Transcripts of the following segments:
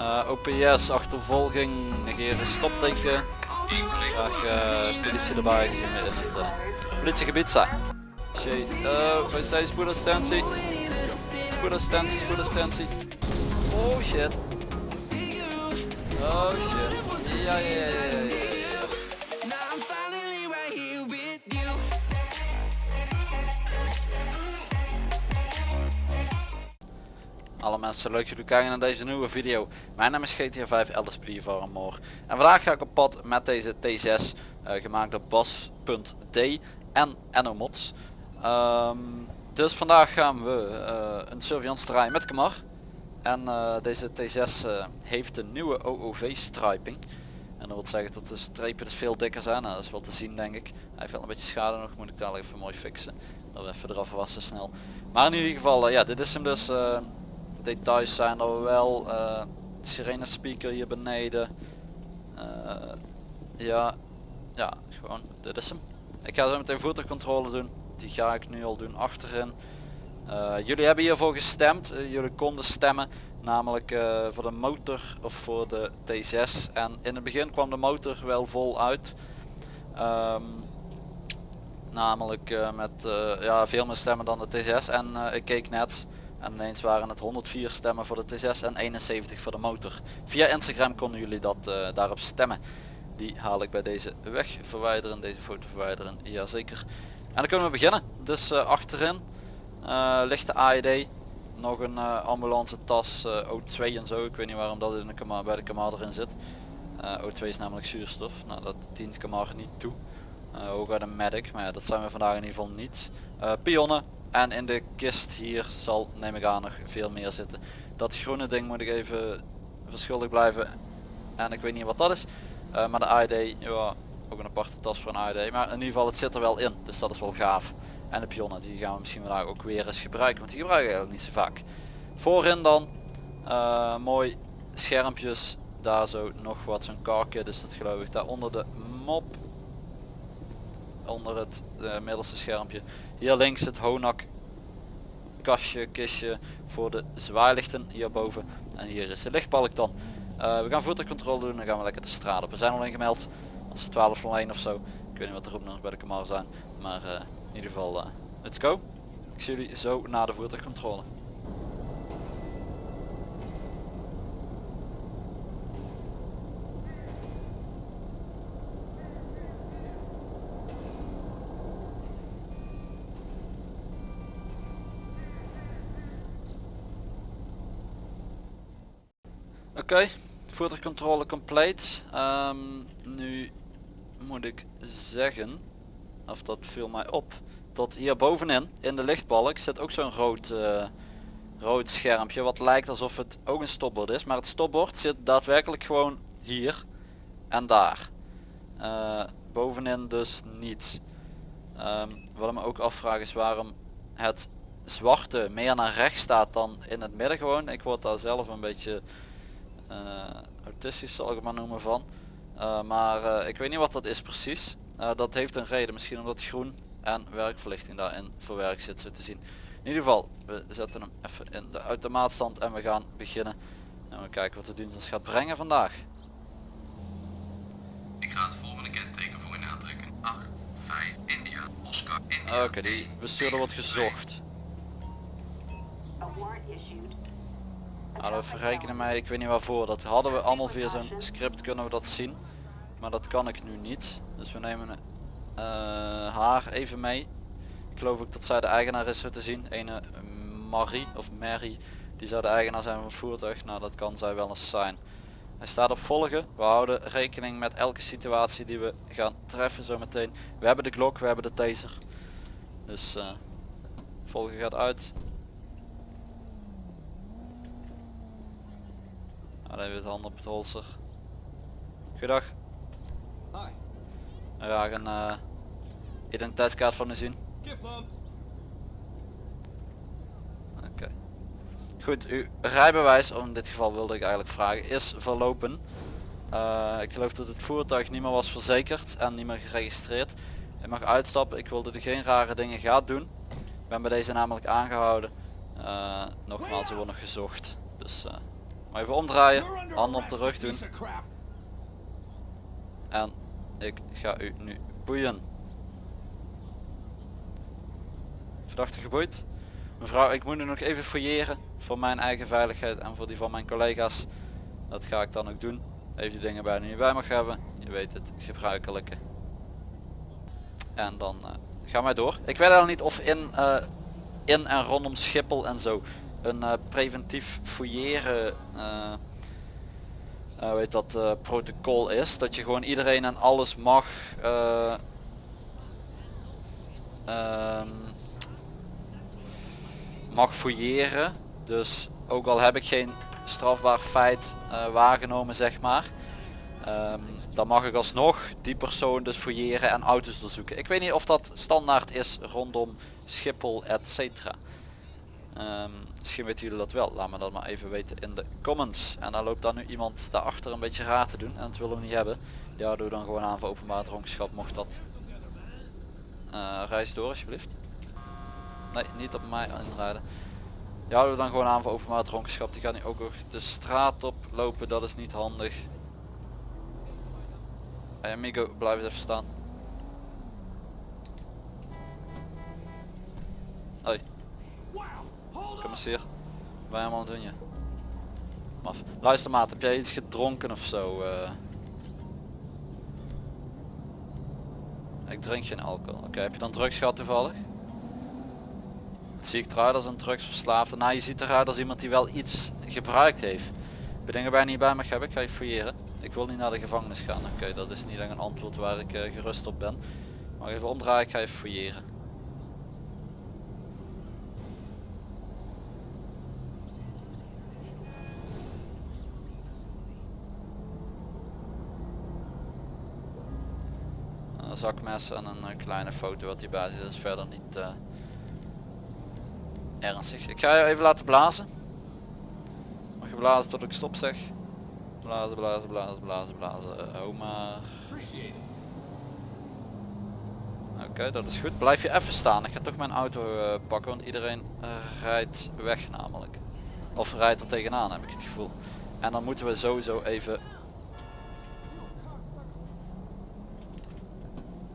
Uh, OPS, achtervolging, negeren stopteken. Graag uh, politie erbij gezien in het uh, politiegebied zijn. Shade, wij zijn spoedassistentie. Spoedassistentie, spoedassistentie. Oh shit. Oh shit. Ja, ja, ja. Alle mensen leuk dat jullie kijken naar deze nieuwe video. Mijn naam is GTA 5 LSP voor More. En vandaag ga ik op pad met deze T6 uh, eh, gemaakt door Bas.d en Enomods. Um, dus vandaag gaan we uh, een surveillance draaien met Kamar. En uh, deze T6 heeft een nieuwe OOV striping. En dat wil zeggen dat de strepen dus veel dikker zijn. Nou, dat is wel te zien denk ik. Hij heeft wel een beetje schade nog, moet ik dadelijk even mooi fixen. Dat we even eraf wassen snel. Maar in ieder geval, ja dit is hem dus details zijn er wel. Uh, sirene speaker hier beneden. Uh, ja, ja, gewoon, dit is hem. Ik ga zo meteen voertuigcontrole doen. Die ga ik nu al doen achterin. Uh, jullie hebben hiervoor gestemd. jullie konden stemmen. Namelijk voor de motor of voor de T6. En in het begin kwam de motor wel vol uit. Um, namelijk met ja, veel meer stemmen dan de T6. En ik keek net en ineens waren het 104 stemmen voor de T6 en 71 voor de motor. Via Instagram konden jullie dat uh, daarop stemmen. Die haal ik bij deze weg verwijderen, deze foto verwijderen, jazeker. En dan kunnen we beginnen. Dus uh, achterin uh, ligt de AED. Nog een ambulance tas O2 en zo. Ik weet niet waarom dat in de kamer, bij de kamer erin zit. O2 is namelijk zuurstof. Nou dat dient kamer niet toe. ook bij de medic, maar ja, dat zijn we vandaag in ieder geval niet. pionnen en in de kist hier zal neem ik aan nog veel meer zitten. Dat groene ding moet ik even verschuldigd blijven. En ik weet niet wat dat is. Uh, maar de AED, ja, ook een aparte tas voor een AED. Maar in ieder geval het zit er wel in. Dus dat is wel gaaf. En de pionnen die gaan we misschien vandaag ook weer eens gebruiken. Want die gebruiken eigenlijk niet zo vaak. Voorin dan. Uh, mooi schermpjes. Daar zo nog wat zo'n karkje. Dus dat geloof ik. Daar onder de mop. Onder het uh, middelste schermpje. Hier links het Honak kastje, kistje voor de zwaailichten hierboven. En hier is de lichtbalk dan. Uh, we gaan voertuigcontrole doen, dan gaan we lekker de straat op. We zijn al ingemeld, als 1201 of zo. Ik weet niet wat erop nog bij de Kamar zijn. Maar uh, in ieder geval, uh, let's go. Ik zie jullie zo na de voertuigcontrole. Okay. voertuigcontrole compleet. Um, nu moet ik zeggen, of dat viel mij op, dat hier bovenin in de lichtbalk zit ook zo'n rood, uh, rood schermpje wat lijkt alsof het ook een stopbord is. Maar het stopbord zit daadwerkelijk gewoon hier en daar. Uh, bovenin dus niet. Um, wat ik me ook afvraag is waarom het zwarte meer naar rechts staat dan in het midden gewoon. Ik word daar zelf een beetje autistisch zal ik het maar noemen van. Uh, maar uh, ik weet niet wat dat is precies. dat heeft een reden, misschien omdat groen en werkverlichting daarin verwerkt zit zo te zien. In ieder geval, we zetten hem even in de automaatstand en we gaan beginnen. En we kijken wat de dienst ons gaat brengen vandaag. Ik ga het volgende kenteken voor in aantrekken. 8, 5, India, Oscar, India. Oké, die bestuurder wordt gezocht. Nou, dat verrekenen mij, ik weet niet waarvoor. Dat hadden we allemaal via zo'n script kunnen we dat zien. Maar dat kan ik nu niet. Dus we nemen uh, haar even mee. Ik geloof ook dat zij de eigenaar is zo te zien. Ene Marie of Mary. Die zou de eigenaar zijn van het voertuig. Nou dat kan zij wel eens zijn. Hij staat op volgen. We houden rekening met elke situatie die we gaan treffen zometeen. We hebben de klok, we hebben de taser. Dus uh, volgen gaat uit. Nou, even het hand op het holster. Goedendag. Hi. Graag een uh, identiteitskaart van u zien. Oké. Goed, uw rijbewijs, in dit geval wilde ik eigenlijk vragen, is verlopen. Uh, ik geloof dat het voertuig niet meer was verzekerd en niet meer geregistreerd. Je mag uitstappen, ik wilde er geen rare dingen gaan doen. Ik ben bij deze namelijk aangehouden. Uh, nogmaals, er wordt nog gezocht. Dus Maar even omdraaien, handen op de rug doen. En ik ga u nu boeien. Verdachte geboeid. Mevrouw, ik moet nu nog even fouilleren voor mijn eigen veiligheid en voor die van mijn collega's. Dat ga ik dan ook doen. Heeft u dingen bij die je bij mag hebben. Je weet het gebruikelijke. En dan uh, gaan wij door. Ik weet al niet of in, uh, in en rondom Schiphol en zo een uh, preventief fouilleren weet dat protocol is. Dat je gewoon iedereen en alles mag ehm, mag fouilleren. Dus ook al heb ik geen strafbaar feit uh, waargenomen zeg maar. Um, dan mag ik alsnog die persoon dus fouilleren en auto's doorzoeken. Ik weet niet of dat standaard is rondom Schiphol etc. Um, misschien weten jullie dat wel. Laat me dat maar even weten in de comments. En dan loopt dan nu iemand daarachter een beetje raar te doen. En dat willen we niet hebben. Ja, doe dan gewoon aan voor openbaar dronkenschap mocht dat. Uh, reis door alsjeblieft. Nee, niet op mij inrijden. Ja, we dan gewoon aan voor openbaar dronkenschap. Die gaat nu ook nog de straat op lopen, dat is niet handig. Hey amigo, blijf even staan. Hier. Wij allemaal doen je. Luister maat, heb jij iets gedronken of zo? Uh... Ik drink geen alcohol. Oké, heb je dan drugs gehad toevallig? zie ik eruit als een drugsverslaafde. Nou, je ziet eruit als iemand die wel iets gebruikt heeft. Ben dingen bij niet bij me heb, ik ga je fouilleren. Ik wil niet naar de gevangenis gaan. Oké, dat is niet echt een antwoord waar ik uh, gerust op ben. Maar even omdraaien, ik ga je fouilleren. En een uh, kleine foto wat hierbij zit is verder niet... Uh, ernstig. Ik ga je even laten blazen. Mag je blazen tot ik stop zeg. Blazen, blazen, blazen, blazen, blazen. Hou maar. Oké, dat is goed. Blijf je even staan. Ik ga toch mijn auto pakken, want iedereen rijdt weg namelijk. Of rijdt er tegenaan, heb ik het gevoel. En dan moeten we sowieso even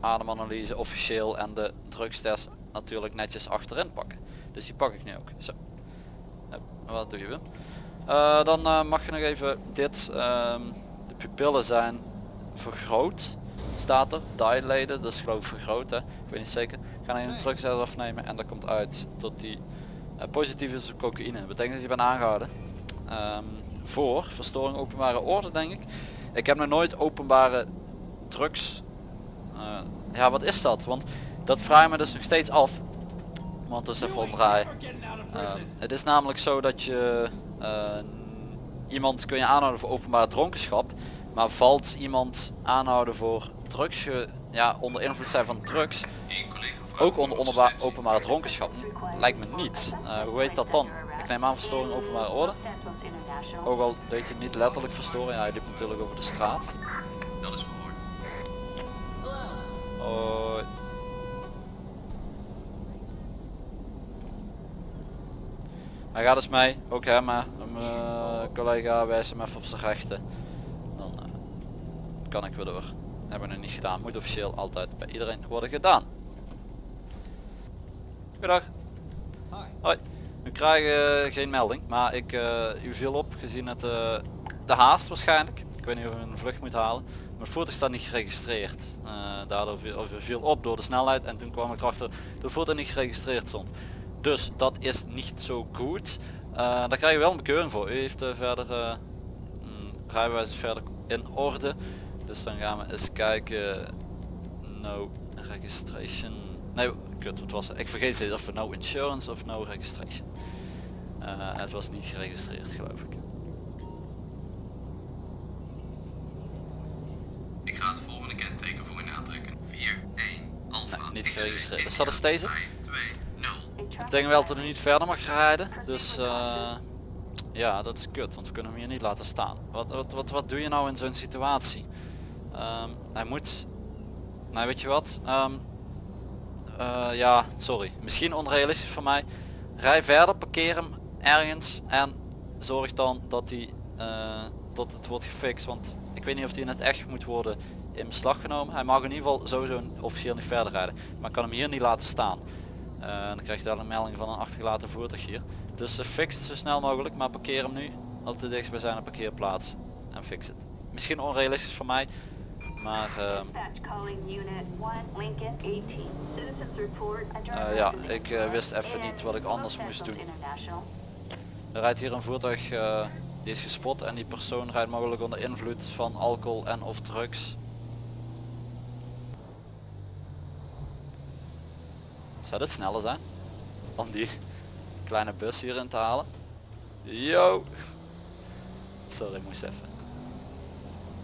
ademanalyse officieel en de drugstest natuurlijk netjes achterin pakken. Dus die pak ik nu ook. Zo. wat doe je Wim? Uh, dan uh, mag je nog even dit. Um, de pupillen zijn vergroot. Staat er. Dilated. Dat is geloof ik vergroot. Hè? Ik weet niet zeker. Ik ga even een drugstest afnemen. En dat komt uit tot die uh, positief is op cocaïne. Dat betekent dat je bent aangehouden. Um, voor verstoring openbare orde denk ik. Ik heb nog nooit openbare drugs. Ja wat is dat? Want dat vraag ik me dus nog steeds af want dus even omdraaien. Uh, het is namelijk zo dat je uh, iemand kun je aanhouden voor openbare dronkenschap, maar valt iemand aanhouden voor drugs, ja, onder invloed zijn van drugs, ook onder, onder openbare dronkenschap, lijkt me niet. Uh, hoe heet dat dan? Ik neem aan verstoring openbare orde. Ook al deed je niet letterlijk verstoren, ja, je liep natuurlijk over de straat. Hoi. Hij gaat eens mee, ook hem, mijn uh, collega wijst hem even op zijn rechten. Dan uh, kan ik weer door. Hebben we nog niet gedaan, moet officieel altijd bij iedereen worden gedaan. Goedendag. Hoi. We krijgen geen melding, maar ik, u viel op gezien het de haast waarschijnlijk. Ik weet niet of u een vlucht moet halen. Mijn voertuig staat niet geregistreerd. daardoor viel, op door de snelheid en toen kwam ik erachter dat de voertuig niet geregistreerd stond. Dus dat is niet zo goed. Uh, daar krijg je wel een bekeuring voor. U heeft uh, verder uh, rijbewijs verder in orde. Dus dan gaan we eens kijken. No registration. Nee, kut, wat was het? Ik vergeet het of no insurance of no registration. het was niet geregistreerd geloof. Ik ga het volgende kenteken voor u aantrekken. 4, 1, alpha. Nee, niet geregistreerd. Is dat is deze? Ik denk wel dat hij niet verder mag rijden. Dus uh, ja, dat is kut. Want we kunnen hem hier niet laten staan. Wat, wat, wat, wat doe je nou in zo'n situatie? Um, hij moet... Nou weet je wat? Um, ja, sorry. Misschien onrealistisch voor mij. Rij verder, parkeer hem ergens en zorg dan dat hij eh, tot het wordt gefixt. Want ik weet niet of die in het echt moet worden in beslag genomen. Hij mag in ieder geval sowieso officieel niet verder rijden. Maar ik kan hem hier niet laten staan. Eh, dan krijg je daar een melding van een achtergelaten voertuig hier. Dus uh, fix het zo snel mogelijk, maar parkeer hem nu op de dichtstbijzijnde parkeerplaats. En fix het. Misschien onrealistisch voor mij, maar ehm, Uh, ja, ik uh, wist even niet wat ik anders moest doen. er rijdt hier een voertuig eh, die is gespot en die persoon rijdt mogelijk onder invloed van alcohol en of drugs. Zou dit sneller zijn? Om die kleine bus hierin te halen? Yo! Sorry, moest even.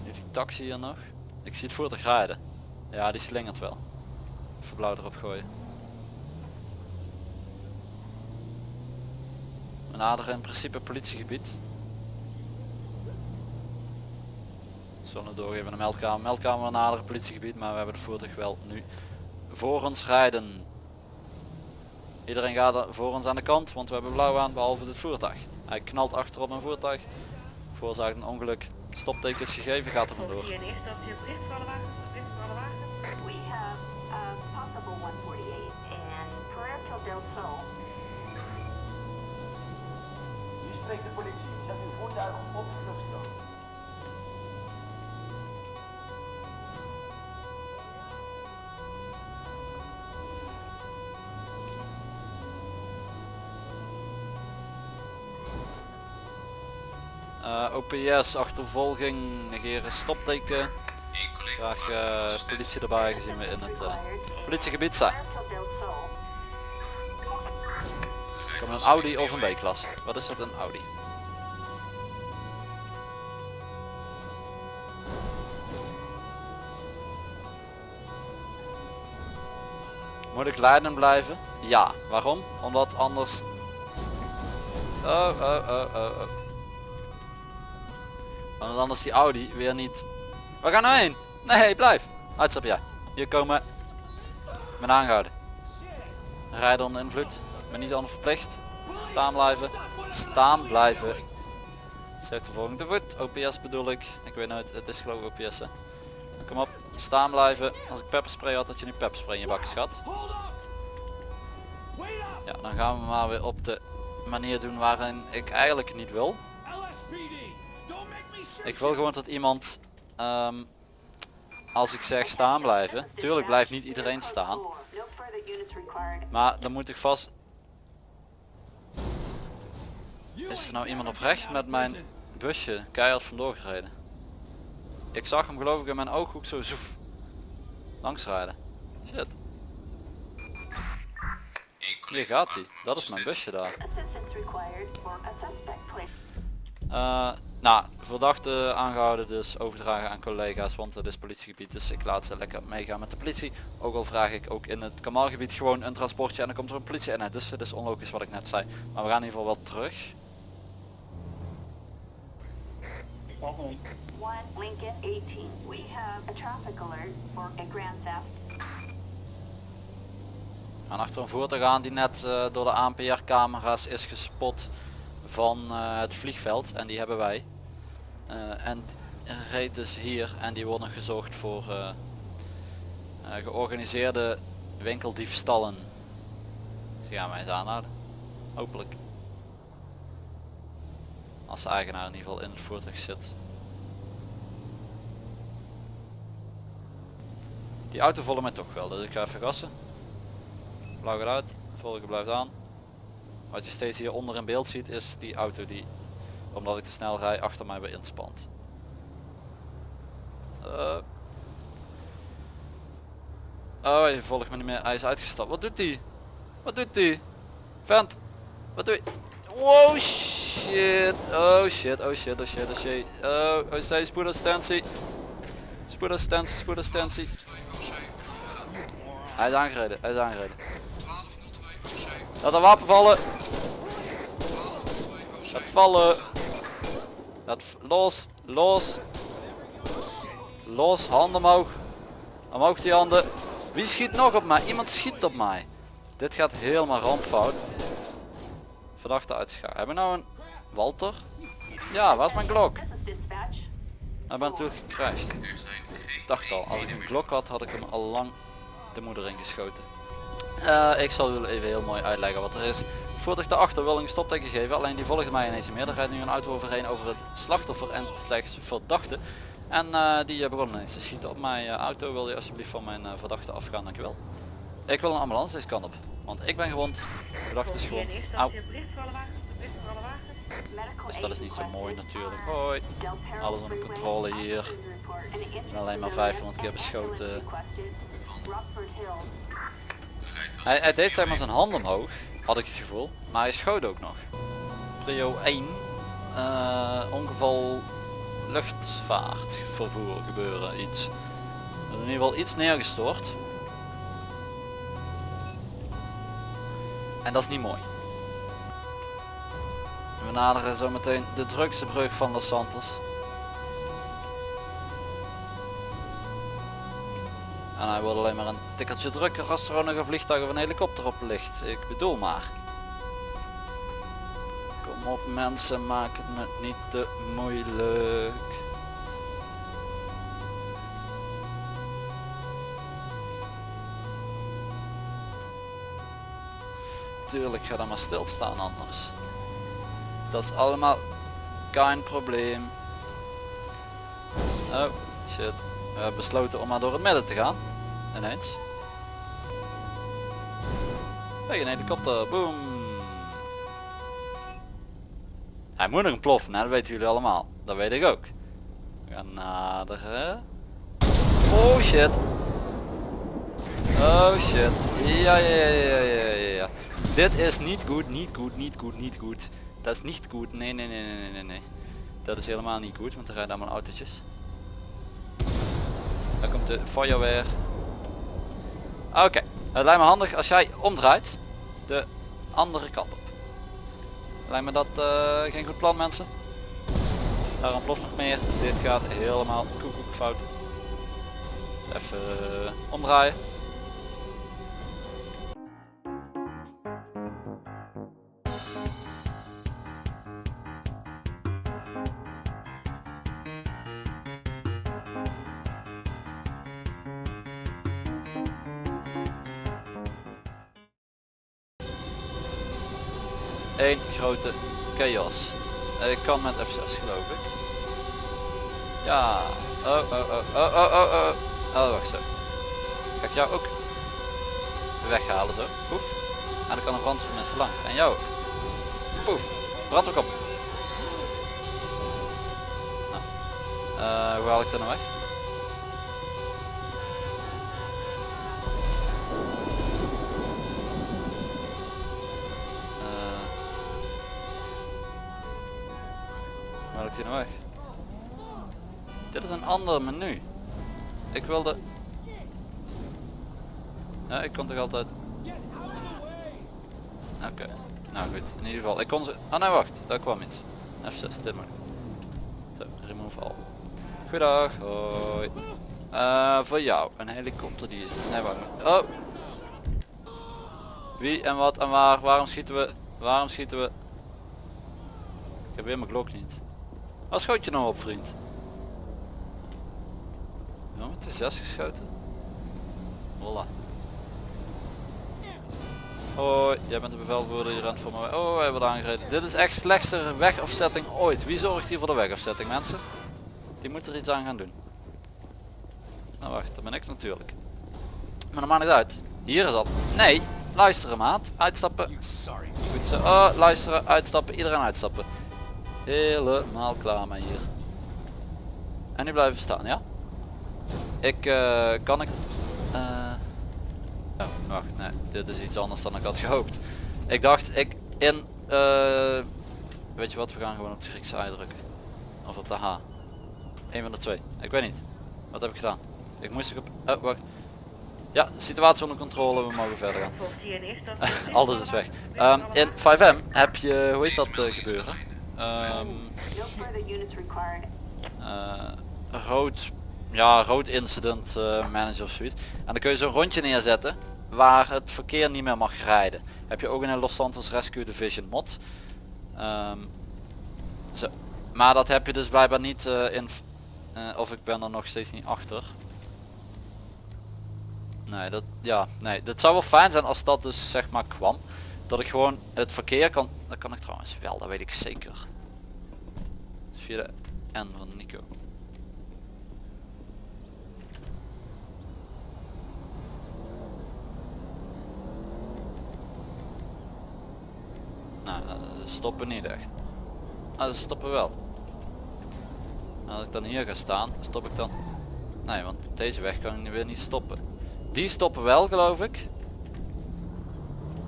Heeft die taxi hier nog? Ik zie het voertuig rijden. Ja, die slingert wel. Even blauw erop gooien. We naderen in principe politiegebied. Zullen doorgeven naar de meldkamer. Meldkamer naderen politiegebied, maar we hebben het voertuig wel nu voor ons rijden. Iedereen gaat er voor ons aan de kant, want we hebben blauw aan behalve dit voertuig. Hij knalt achter op een voertuig, veroorzaakt een ongeluk. Stoptekens gegeven, gaat er vandoor. Eerste op Eh, OPS, achtervolging, negeren stopteken. Graag eh, politie erbij gezien we in het eh, politiegebied zijn. Komt een Audi of een B-klasse? Wat is dat een Audi? Moet ik leidend blijven? Ja. Waarom? Omdat anders... Oh, oh, oh, oh, oh. Omdat anders die Audi weer niet... Waar gaan nou heen? Nee, blijf. Uitstap jij. Hier komen... Met aangehouden. Rijden onder invloed. Ben niet aan verplicht. Staan blijven. Staan blijven. Zegt de volgende voet. OPS bedoel ik. Ik weet nooit. Het is geloof ik OPS hè. Kom op. Staan blijven. Als ik pepperspray had had je nu pepperspray in je bakjes gehad. Ja, dan gaan we maar weer op de manier doen waarin ik eigenlijk niet wil. Ik wil gewoon dat iemand, ehm, als ik zeg staan blijven, tuurlijk blijft niet iedereen staan, maar dan moet ik vast... Is er nou iemand oprecht met mijn busje keihard vandoor gereden? Ik zag hem geloof ik in mijn ooghoek zo zoef. Langs rijden. Shit, hier gaat hij. Dat is mijn busje daar. nou, verdachte aangehouden dus overdragen aan collega's, want het is politiegebied, dus ik laat ze lekker meegaan met de politie. Ook al vraag ik ook in het kamalgebied gewoon een transportje en dan komt er een politie in. Dus het is onlogisch wat ik net zei. Maar we gaan in ieder geval wel terug. One Lincoln 18. We have a traffic alert for a grand theft. We gaan achter een voertuig aan die net eh, door de ANPR camera's is gespot van eh, het vliegveld. En die hebben wij. Eh, en reed dus hier en die worden gezocht voor eh, georganiseerde winkeldiefstallen. Die gaan wij eens aanhouden. Hopelijk. Als de eigenaar in ieder geval in het voertuig zit. Die auto volgt mij toch wel, dus ik ga even gassen. Blauw gaat uit, volgen blijft aan. Wat je steeds hier onder in beeld ziet is die auto die, omdat ik te snel rij, achter mij weer inspant. Eh. Oh, hij volgt me niet meer. Hij is uitgestapt. Wat doet hij? Wat doet hij? Vent. Wat doe je? Wow shit. Oh shit. Oh shit. Oh shit. Oh shit. Oh, oh zij spoedassistentie. Spoedassistentie. Spoedassistentie. Hij is aangereden. Hij is aangereden. Laat een wapen vallen. Laat vallen. Laat los. Los. Los. Handen omhoog. Omhoog die handen. Wie schiet nog op mij? Iemand schiet op mij. Dit gaat helemaal rampfout. Verdachte uitschakelen. Hebben we nou een Walter? Ja, waar is mijn is dispatch. Hij bent natuurlijk gecrashed. Ik dacht al, als ik een Glock had, had ik hem al lang de moeder ingeschoten. Eh, ik zal jullie even heel mooi uitleggen wat er is. Voordat ik daarachter wil een stopteken geven, alleen die volgt mij ineens meer. Er nu een auto overheen over het slachtoffer en slechts verdachte. En eh, die eh, begon ineens te schieten op mijn auto. Wil je alsjeblieft van mijn verdachte afgaan, dankjewel. Ik wil een ambulance deze kant op. Want ik ben gewond, verdachte is gewond. Dus dat is niet zo mooi natuurlijk. Hoi. Alles onder controle hier. Alleen maar with 500 keer beschoten. Hij, deed zeg maar zijn hand omhoog, had ik het gevoel. Maar hij schoot ook nog. Prio 1. eh, ongeval luchtvaartvervoer gebeuren iets. Er in ieder geval iets neergestort. En dat is niet mooi. We naderen zo meteen de drukste brug van Los Santos. En hij wordt alleen maar een tikkeltje drukker als er ook nog een vliegtuig of een helikopter op ligt. Ik bedoel maar. Kom op mensen, maak het me niet te moeilijk. Tuurlijk ga dan maar stilstaan anders. Dat is allemaal geen probleem. Oh, shit. We hebben besloten om maar door het midden te gaan. Ineens. Hey, een helikopter. Boom. Hij moet nog ploffen, hè? dat weten jullie allemaal. Dat weet ik ook. We gaan naderen. Oh shit. Oh shit. Ja, ja, ja, ja, ja, ja. Dit is niet goed, niet goed, niet goed, niet goed. Dat is niet goed. Nee, nee, nee, nee, nee, nee. Dat is helemaal niet goed, want er rijden allemaal autootjes. Daar komt de feuerweer. Oké, het lijkt me handig als jij omdraait de andere kant op. Lijkt me dat eh, geen goed plan mensen. Daar ontploft nog meer. Dit gaat helemaal koekoek fout. Even eh, omdraaien. Eén grote chaos. Ik kan met F6 geloof ik. Ja. Oh, oh, oh, oh, oh, oh, oh. Oh, wacht zo. Ga ik jou ook weghalen zo. Poef. En dan kan een brandweermensen lang. En jou ook. Poef. Brand ook op. Nou. Eh, hoe haal ik dat nou weg? Ander menu. Ik wilde... Ja, ik kon toch altijd... Oké, nou goed. In ieder geval, ik kon ze... Ah nee, wacht. Daar kwam iets. F6, dit moet. Zo, remove. Goedendag, hoi. Eh, voor jou, een helikopter die is... Nee, wacht. Oh! Wie en wat en waar? Waarom schieten we? Waarom schieten we? Ik heb weer mijn klok niet. Waar schoot je nou op vriend? Ja, met de 6 geschoten. Holla. Hoi, jij bent de bevelvoerder, je rent voor me. Oh, wij worden aangereden. Dit is echt slechtste wegafzetting ooit. Wie zorgt hier voor de wegafzetting mensen? Die moet er iets aan gaan doen. Nou wacht, dat ben ik natuurlijk. Maar dat maakt niet uit. Hier is dat. Nee, luisteren maat. Uitstappen. Goed. Oh, luisteren, uitstappen. Iedereen uitstappen. Helemaal klaar met hier. En nu blijven staan, ja? Ik, eh, kan ik... eh, oh, wacht, nee, dit is iets anders dan ik had gehoopt. Ik dacht, ik in... eh, weet je wat, we gaan gewoon op de Griekse ei drukken. Of op de H. Een van de twee. Ik weet niet. Wat heb ik gedaan? Ik moest ik op... Oh, wacht. Ja, situatie onder controle, we mogen verder gaan. Alles is weg. Ehm, in 5M heb je, hoe heet dat gebeuren? Ehm, eh, rood, ja, rood incident eh, manager of zoiets. En dan kun je zo'n rondje neerzetten waar het verkeer niet meer mag rijden. Heb je ook in een Los Santos Rescue Division mod. Ehm, zo. maar dat heb je dus blijkbaar niet eh, in... eh, of ik ben er nog steeds niet achter. Nee, dat, ja, nee, dat zou wel fijn zijn als dat dus zeg maar kwam. Dat ik gewoon het verkeer kan... Dat kan ik trouwens wel, dat weet ik zeker. Dus via de N van Nico. Eh, stoppen niet echt. Ah, ze stoppen wel. Nou, als ik dan hier ga staan, stop ik dan... Nee, want deze weg kan ik weer niet stoppen. Die stoppen wel, geloof ik.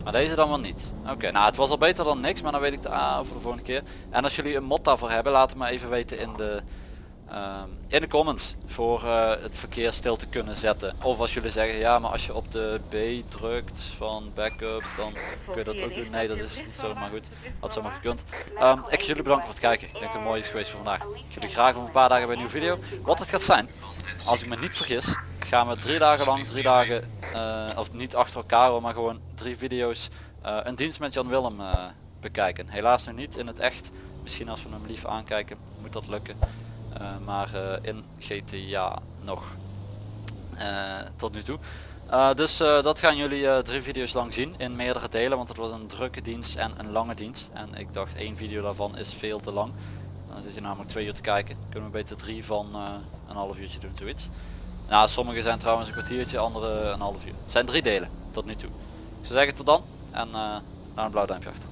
Maar deze dan wel niet. Oké, nou het was al beter dan niks, maar dan weet ik de A voor de volgende keer. En als jullie een mod daarvoor hebben, laat het me even weten in de, in de comments. Voor eh, het verkeer stil te kunnen zetten. Of als jullie zeggen, ja maar als je op de B drukt van backup, dan kun je dat ook doen. Nee, dat is niet zo, maar goed. Had zomaar gekund. Ehm, ik jullie bedanken voor het kijken. Ik denk dat het mooi is geweest voor vandaag. Ik jullie graag over een paar dagen bij een nieuwe video. Wat het gaat zijn, als ik me niet vergis, gaan we drie dagen lang, drie dagen, eh, of niet achter elkaar maar gewoon drie video's, eh, een dienst met Jan Willem bekijken. Helaas nu niet in het echt. Misschien als we hem lief aankijken, moet dat lukken. Eh, maar eh, in GTA nog. Eh, tot nu toe. Dus dat gaan jullie drie video's lang zien in meerdere delen, want het was een drukke dienst en een lange dienst. En ik dacht één video daarvan is veel te lang. Dan zit je namelijk twee uur te kijken. Kunnen we beter drie van een half uurtje doen, zoiets. Nou, sommige zijn trouwens een kwartiertje, andere een half uur. Het zijn drie delen tot nu toe. Ik zou zeggen tot dan en uh, naar een blauw duimpje achter.